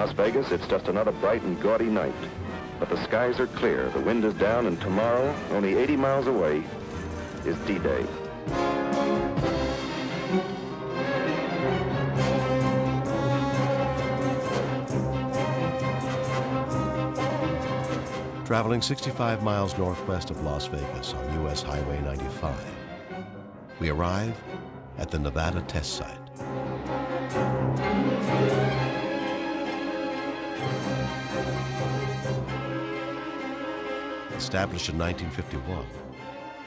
Las Vegas, it's just another bright and gaudy night. But the skies are clear, the wind is down, and tomorrow, only 80 miles away, is D-Day. Traveling 65 miles northwest of Las Vegas on U.S. Highway 95, we arrive at the Nevada test site. Established in 1951,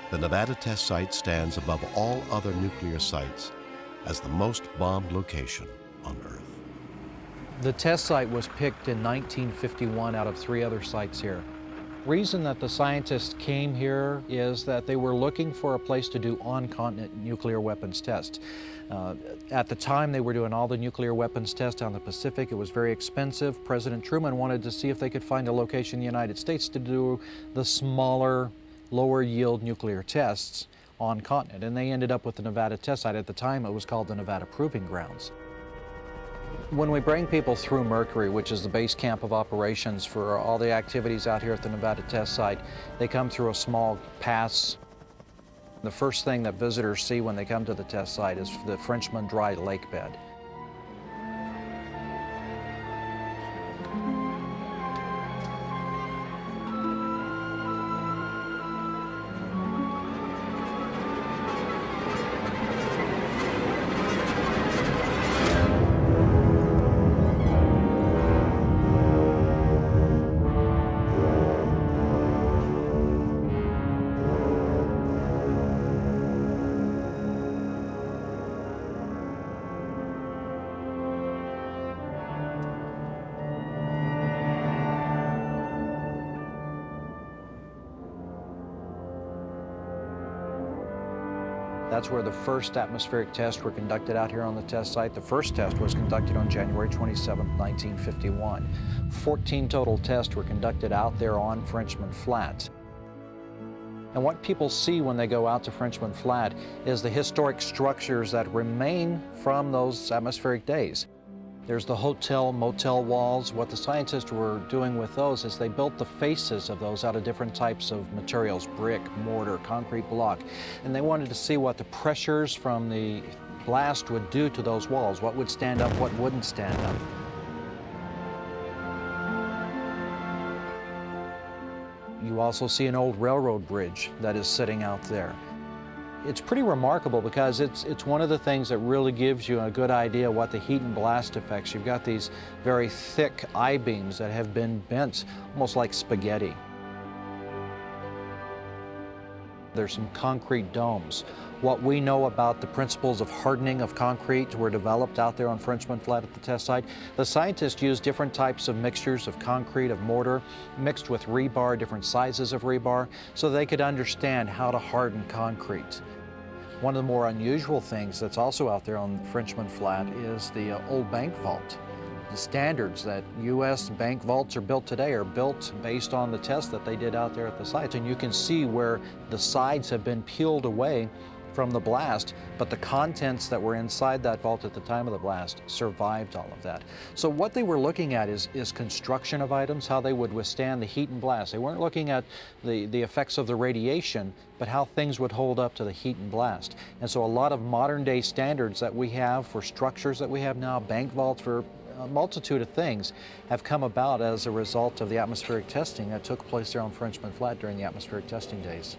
the Nevada test site stands above all other nuclear sites as the most bombed location on Earth. The test site was picked in 1951 out of three other sites here. Reason that the scientists came here is that they were looking for a place to do on-continent nuclear weapons tests. Uh, at the time, they were doing all the nuclear weapons tests on the Pacific. It was very expensive. President Truman wanted to see if they could find a location in the United States to do the smaller, lower yield nuclear tests on continent. And they ended up with the Nevada test site. At the time, it was called the Nevada Proving Grounds. When we bring people through Mercury, which is the base camp of operations for all the activities out here at the Nevada test site, they come through a small pass. The first thing that visitors see when they come to the test site is the Frenchman Dry Lake Bed. That's where the first atmospheric tests were conducted out here on the test site. The first test was conducted on January 27, 1951. 14 total tests were conducted out there on Frenchman Flat. And what people see when they go out to Frenchman Flat is the historic structures that remain from those atmospheric days. There's the hotel, motel walls. What the scientists were doing with those is they built the faces of those out of different types of materials, brick, mortar, concrete block. And they wanted to see what the pressures from the blast would do to those walls, what would stand up, what wouldn't stand up. You also see an old railroad bridge that is sitting out there. It's pretty remarkable because it's, it's one of the things that really gives you a good idea what the heat and blast effects. You've got these very thick I-beams that have been bent almost like spaghetti. There's some concrete domes. What we know about the principles of hardening of concrete were developed out there on Frenchman Flat at the test site. The scientists used different types of mixtures of concrete, of mortar, mixed with rebar, different sizes of rebar, so they could understand how to harden concrete. One of the more unusual things that's also out there on Frenchman Flat is the uh, old bank vault. The standards that U.S. bank vaults are built today are built based on the tests that they did out there at the sites. And you can see where the sides have been peeled away from the blast, but the contents that were inside that vault at the time of the blast survived all of that. So what they were looking at is, is construction of items, how they would withstand the heat and blast. They weren't looking at the, the effects of the radiation, but how things would hold up to the heat and blast. And so a lot of modern day standards that we have for structures that we have now, bank vaults for a multitude of things have come about as a result of the atmospheric testing that took place there on Frenchman Flat during the atmospheric testing days.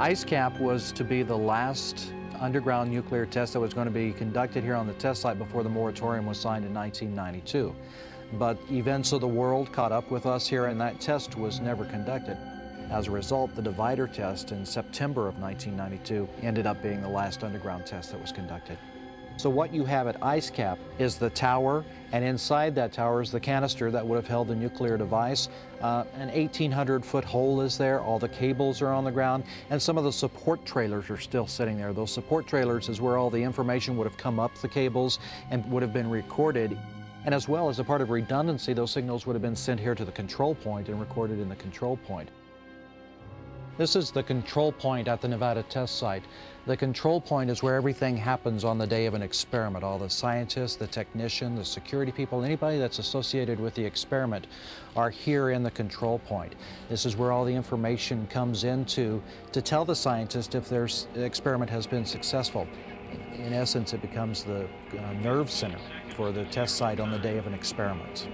IceCap was to be the last underground nuclear test that was going to be conducted here on the test site before the moratorium was signed in 1992. But events of the world caught up with us here and that test was never conducted. As a result, the divider test in September of 1992 ended up being the last underground test that was conducted. So what you have at IceCap is the tower, and inside that tower is the canister that would have held the nuclear device. Uh, an 1,800 foot hole is there, all the cables are on the ground, and some of the support trailers are still sitting there. Those support trailers is where all the information would have come up the cables and would have been recorded. And as well as a part of redundancy, those signals would have been sent here to the control point and recorded in the control point. This is the control point at the Nevada test site. The control point is where everything happens on the day of an experiment. All the scientists, the technician, the security people, anybody that's associated with the experiment are here in the control point. This is where all the information comes into to tell the scientist if their experiment has been successful. In essence, it becomes the uh, nerve center for the test site on the day of an experiment.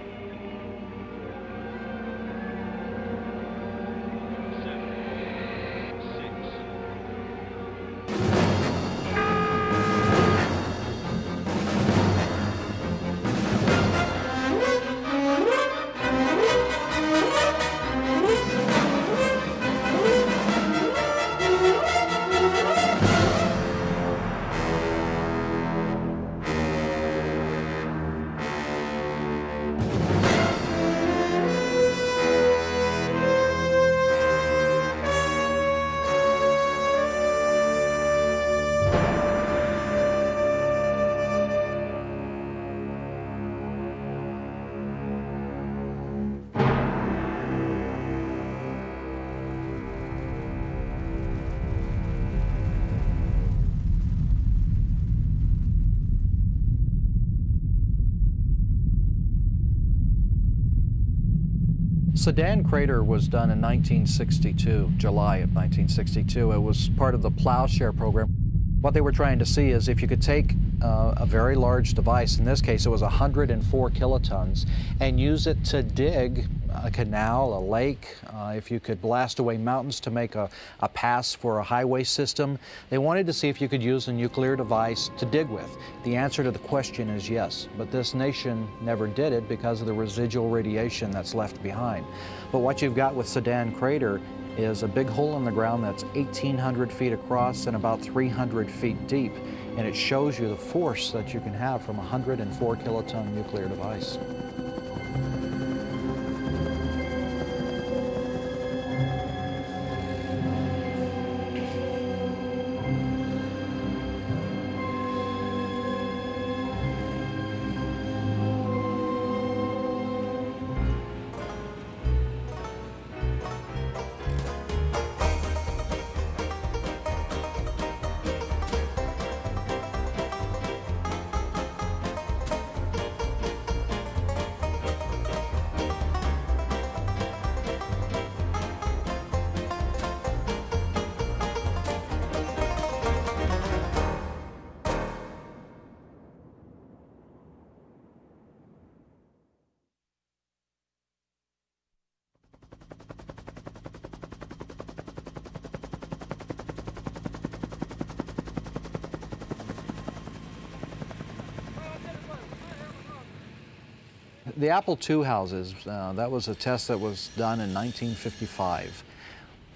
Sedan crater was done in 1962, July of 1962. It was part of the Plowshare program. What they were trying to see is if you could take uh, a very large device, in this case it was 104 kilotons, and use it to dig a canal, a lake, uh, if you could blast away mountains to make a, a pass for a highway system. They wanted to see if you could use a nuclear device to dig with. The answer to the question is yes, but this nation never did it because of the residual radiation that's left behind. But what you've got with Sedan Crater is a big hole in the ground that's 1,800 feet across and about 300 feet deep, and it shows you the force that you can have from a 104 kiloton nuclear device. The Apple II houses, uh, that was a test that was done in 1955.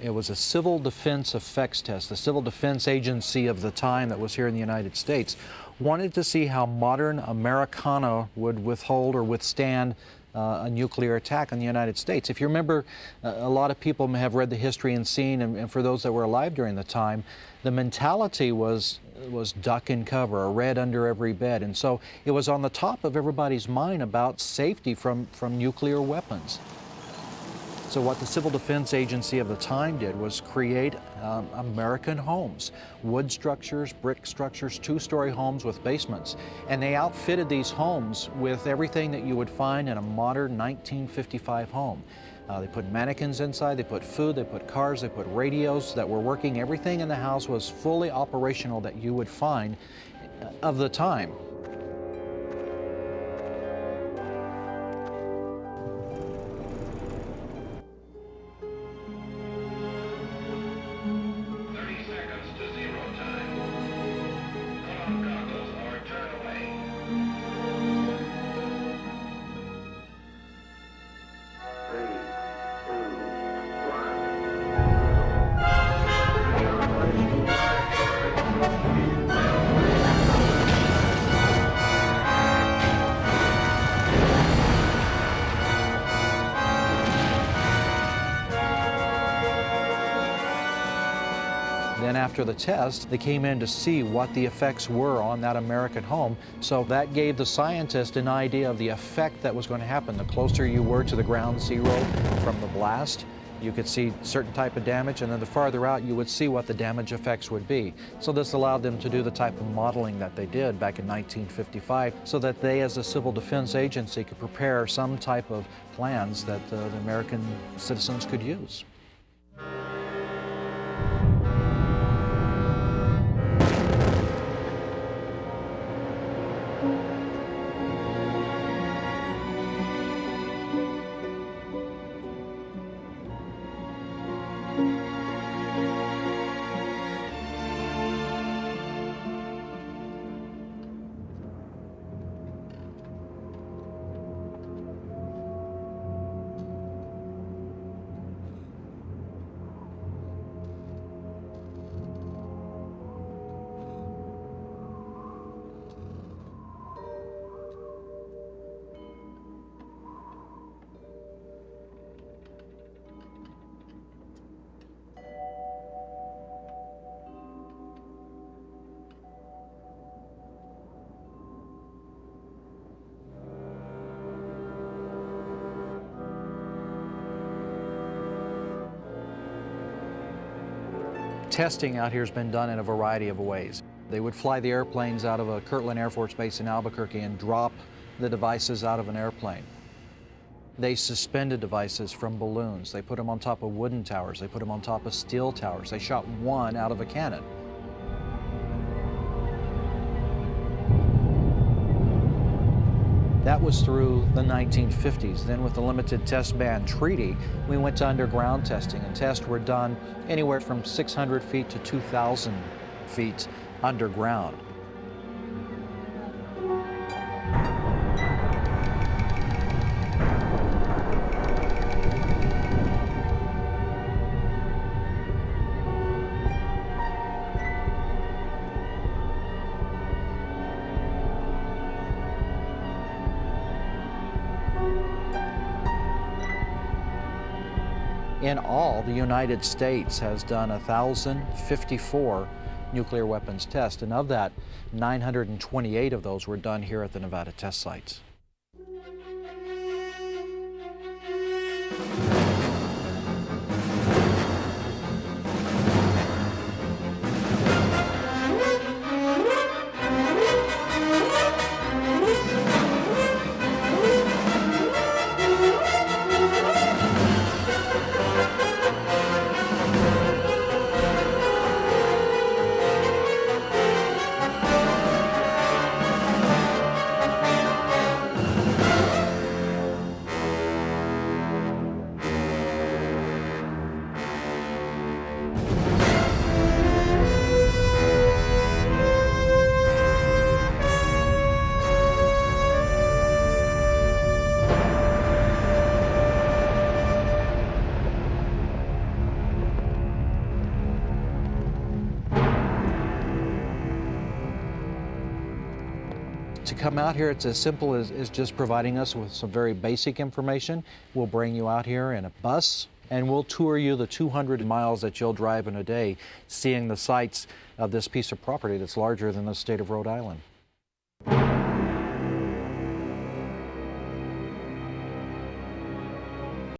It was a civil defense effects test. The civil defense agency of the time that was here in the United States wanted to see how modern Americana would withhold or withstand uh, a nuclear attack on the United States. If you remember, uh, a lot of people have read the history and seen, and, and, for those that were alive during the time, the mentality was was duck and cover, a red under every bed, and so it was on the top of everybody's mind about safety from from nuclear weapons. So what the Civil Defense Agency of the time did was create um, American homes, wood structures, brick structures, two-story homes with basements. And they outfitted these homes with everything that you would find in a modern 1955 home. Uh, they put mannequins inside, they put food, they put cars, they put radios that were working. Everything in the house was fully operational that you would find uh, of the time. After the test, they came in to see what the effects were on that American home. So that gave the scientist an idea of the effect that was going to happen. The closer you were to the ground zero from the blast, you could see certain type of damage, and then the farther out, you would see what the damage effects would be. So this allowed them to do the type of modeling that they did back in 1955, so that they, as a civil defense agency, could prepare some type of plans that uh, the American citizens could use. Testing out here has been done in a variety of ways. They would fly the airplanes out of a Kirtland Air Force Base in Albuquerque and drop the devices out of an airplane. They suspended devices from balloons. They put them on top of wooden towers. They put them on top of steel towers. They shot one out of a cannon. That was through the 1950s. Then with the Limited Test Ban Treaty, we went to underground testing, and tests were done anywhere from 600 feet to 2,000 feet underground. The United States has done 1,054 nuclear weapons tests, and of that, 928 of those were done here at the Nevada test sites. Come out here, it's as simple as, as just providing us with some very basic information. We'll bring you out here in a bus and we'll tour you the 200 miles that you'll drive in a day, seeing the sights of this piece of property that's larger than the state of Rhode Island.